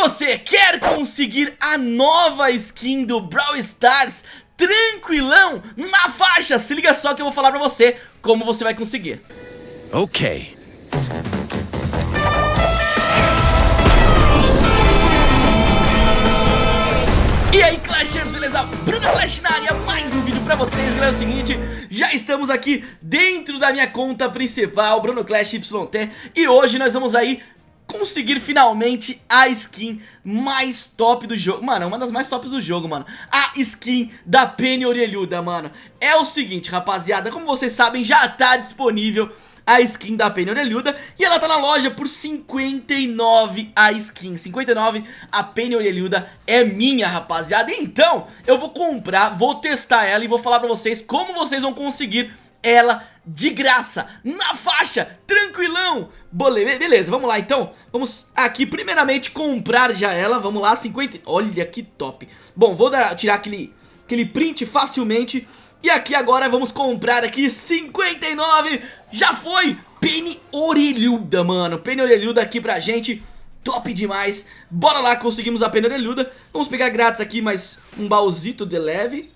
você quer conseguir a nova skin do Brawl Stars tranquilão na faixa, se liga só que eu vou falar pra você como você vai conseguir. Ok. E aí Clashers, beleza? Bruno Clash na área, mais um vídeo pra vocês, galera, é o seguinte Já estamos aqui dentro da minha conta principal, Bruno Clash YT E hoje nós vamos aí conseguir finalmente a skin mais top do jogo. Mano, é uma das mais tops do jogo, mano. A skin da Penny Orelhuda, mano. É o seguinte, rapaziada, como vocês sabem, já tá disponível a skin da Penny Orelhuda E ela tá na loja por 59 a skin. 59 a Penny Orelhuda é minha, rapaziada. Então, eu vou comprar, vou testar ela e vou falar pra vocês como vocês vão conseguir ela de graça, na faixa, tranquilão. Beleza, vamos lá então. Vamos aqui primeiramente comprar já ela Vamos lá, 50... Olha que top. Bom, vou dar, tirar aquele, aquele print facilmente. E aqui agora vamos comprar aqui 59, já foi, Penny Orelhuda, mano, Penny Orelhuda aqui pra gente, top demais, bora lá, conseguimos a Penny Orelhuda, vamos pegar grátis aqui mais um baúzito de leve,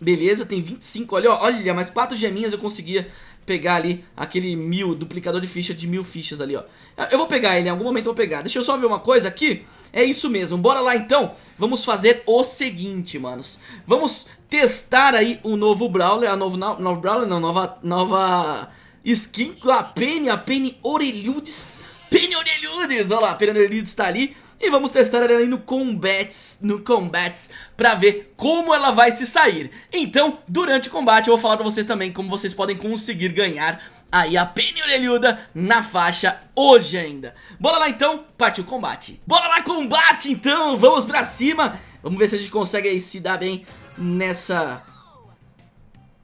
beleza, tem 25, olha, olha, mais 4 geminhas eu conseguia pegar ali aquele mil, duplicador de ficha de mil fichas ali, ó. Eu vou pegar ele, em algum momento eu vou pegar. Deixa eu só ver uma coisa aqui. É isso mesmo, bora lá então. Vamos fazer o seguinte, manos. Vamos testar aí o novo Brawler, a novo, novo Brawler, não, nova, nova skin a Penny, a Penny Orelhudes. Penny Orelhudes, olha lá, a Penny Orelhudes tá ali. E vamos testar ela aí no Combats, no Combats pra ver como ela vai se sair. Então, durante o combate eu vou falar pra vocês também como vocês podem conseguir ganhar aí a Penny Orelhuda na faixa hoje ainda. Bora lá então, partiu o combate. Bora lá combate então, vamos pra cima! Vamos ver se a gente consegue aí se dar bem nessa...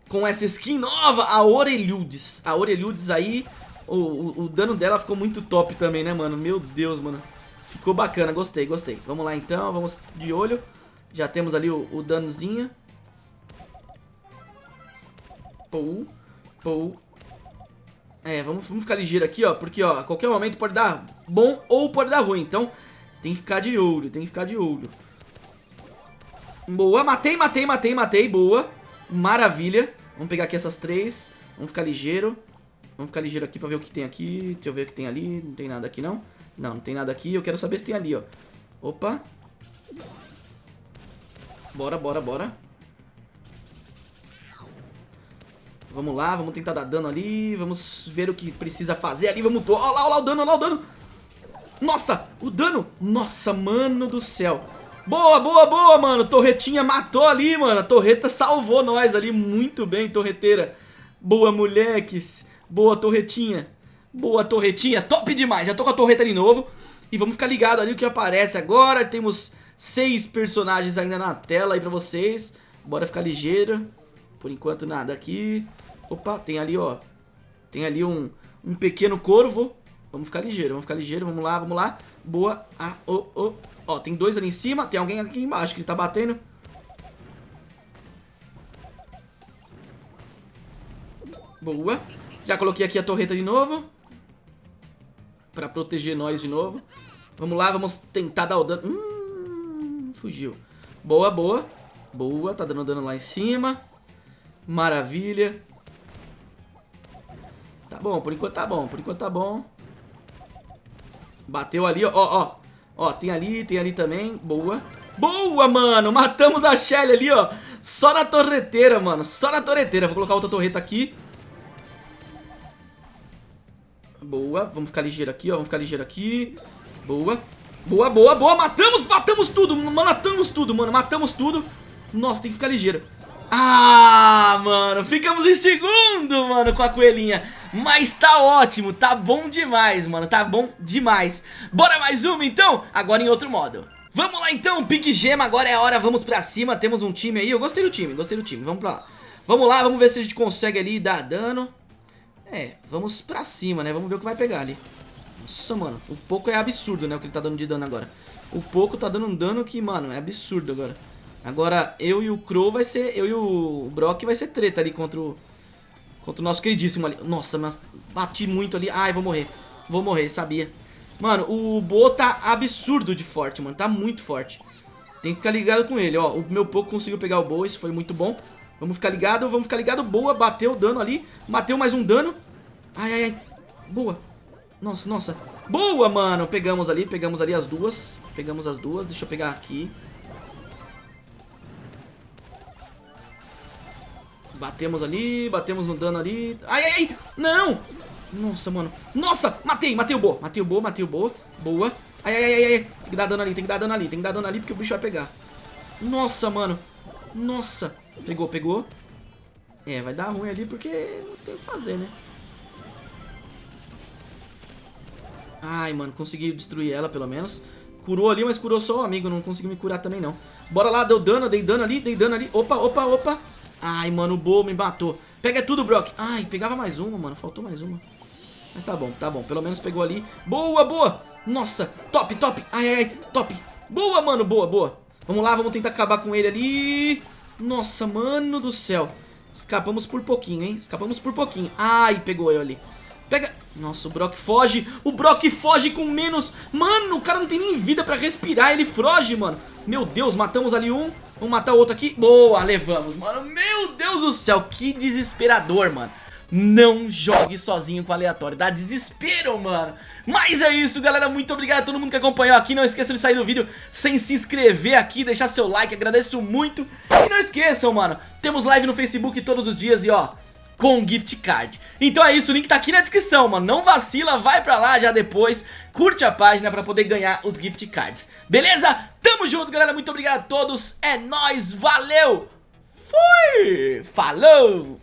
Com essa skin nova, a Orelhudes. A Orelhudes aí, o, o, o dano dela ficou muito top também né mano? Meu Deus mano Ficou bacana, gostei, gostei. Vamos lá então, vamos de olho. Já temos ali o, o danozinho. Pou, pou. É, vamos, vamos ficar ligeiro aqui, ó. Porque, ó, a qualquer momento pode dar bom ou pode dar ruim. Então, tem que ficar de olho, tem que ficar de olho. Boa, matei, matei, matei, matei. Boa. Maravilha. Vamos pegar aqui essas três. Vamos ficar ligeiro. Vamos ficar ligeiro aqui pra ver o que tem aqui. Deixa eu ver o que tem ali. Não tem nada aqui, não. Não, não tem nada aqui. Eu quero saber se tem ali, ó. Opa. Bora, bora, bora. Vamos lá, vamos tentar dar dano ali. Vamos ver o que precisa fazer ali. Vamos... Olha lá, olha lá o dano, olha lá o dano. Nossa, o dano. Nossa, mano do céu. Boa, boa, boa, mano. Torretinha matou ali, mano. A torreta salvou nós ali. Muito bem, torreteira. Boa, moleques. Boa, torretinha. Boa torretinha, top demais. Já tô com a torreta de novo. E vamos ficar ligado ali o que aparece agora. Temos seis personagens ainda na tela aí pra vocês. Bora ficar ligeiro. Por enquanto nada aqui. Opa, tem ali, ó. Tem ali um, um pequeno corvo. Vamos ficar ligeiro, vamos ficar ligeiro. Vamos lá, vamos lá. Boa. Ah, oh, oh. Ó, tem dois ali em cima. Tem alguém aqui embaixo que ele tá batendo. Boa. Já coloquei aqui a torreta de novo. Pra proteger nós de novo. Vamos lá, vamos tentar dar o dano. Hum, fugiu. Boa, boa. Boa, tá dando dano lá em cima. Maravilha. Tá bom, por enquanto tá bom, por enquanto tá bom. Bateu ali, ó, ó. Ó, tem ali, tem ali também. Boa. Boa, mano. Matamos a Shelly ali, ó. Só na torreteira, mano. Só na torreteira. Vou colocar outra torreta aqui. Boa, vamos ficar ligeiro aqui, ó, vamos ficar ligeiro aqui. Boa, boa, boa, boa Matamos, matamos tudo, matamos tudo, mano Matamos tudo. Nossa, tem que ficar ligeiro. Ah, mano, ficamos em segundo, mano, com a coelhinha. Mas tá ótimo, tá bom demais, mano Tá bom demais. Bora mais uma, então? Agora em outro modo. Vamos lá então, Pique Gema, agora é a hora, vamos pra cima Temos um time aí, eu gostei do time, gostei do time Vamos pra lá. Vamos lá, vamos ver se a gente consegue ali dar dano é, vamos pra cima, né? Vamos ver o que vai pegar ali. Nossa, mano. O pouco é absurdo, né? O que ele tá dando de dano agora. O pouco tá dando um dano que, mano, é absurdo agora. Agora, eu e o Crow vai ser... Eu e o Brock vai ser treta ali contra o... Contra o nosso queridíssimo ali. Nossa, mas bati muito ali. Ai, vou morrer. Vou morrer, sabia. Mano, o Bo tá absurdo de forte, mano. Tá muito forte. Tem que ficar ligado com ele, ó. O meu pouco conseguiu pegar o Bo, isso foi muito bom. Vamos ficar ligado, vamos ficar ligado. Boa, bateu o dano ali. Bateu mais um dano. Ai, ai, ai. Boa. Nossa, nossa. Boa, mano. Pegamos ali, pegamos ali as duas. Pegamos as duas. Deixa eu pegar aqui. Batemos ali, batemos no dano ali. Ai, ai, ai. Não. Nossa, mano. Nossa, matei, matei o Bo. Matei o Bo, matei o Bo. Boa. Ai, ai, ai, ai. Tem que dar dano ali, tem que dar dano ali. Tem que dar dano ali porque o bicho vai pegar. Nossa, mano. Nossa. Pegou, pegou. É, vai dar ruim ali porque não tem o que fazer, né? Ai, mano, consegui destruir ela pelo menos. Curou ali, mas curou só o amigo, não conseguiu me curar também não. Bora lá, deu dano, dei dano ali, dei dano ali. Opa, opa, opa. Ai, mano, o Bo me matou. Pega tudo, Brock. Ai, pegava mais uma, mano, faltou mais uma. Mas tá bom, tá bom, pelo menos pegou ali. Boa, boa. Nossa, top, top. Ai, ai, ai, top. Boa, mano, boa, boa. Vamos lá, vamos tentar acabar com ele ali. Nossa, mano do céu. Escapamos por pouquinho, hein? Escapamos por pouquinho. Ai, pegou eu ali. Pega... Nossa, o Brock foge. O Brock foge com menos... Mano, o cara não tem nem vida pra respirar. Ele foge, mano. Meu Deus, matamos ali um. Vamos matar o outro aqui. Boa, levamos, mano. Meu Deus do céu, que desesperador, mano. Não jogue sozinho com aleatório, dá desespero, mano Mas é isso, galera, muito obrigado a todo mundo que acompanhou aqui Não esqueçam de sair do vídeo sem se inscrever aqui, deixar seu like, agradeço muito E não esqueçam, mano, temos live no Facebook todos os dias e ó com gift card. Então é isso, o link tá aqui na descrição, mano. Não vacila, vai pra lá já depois. Curte a página pra poder ganhar os gift cards. Beleza? Tamo junto, galera, muito obrigado a todos. É nóis, valeu. Fui, falou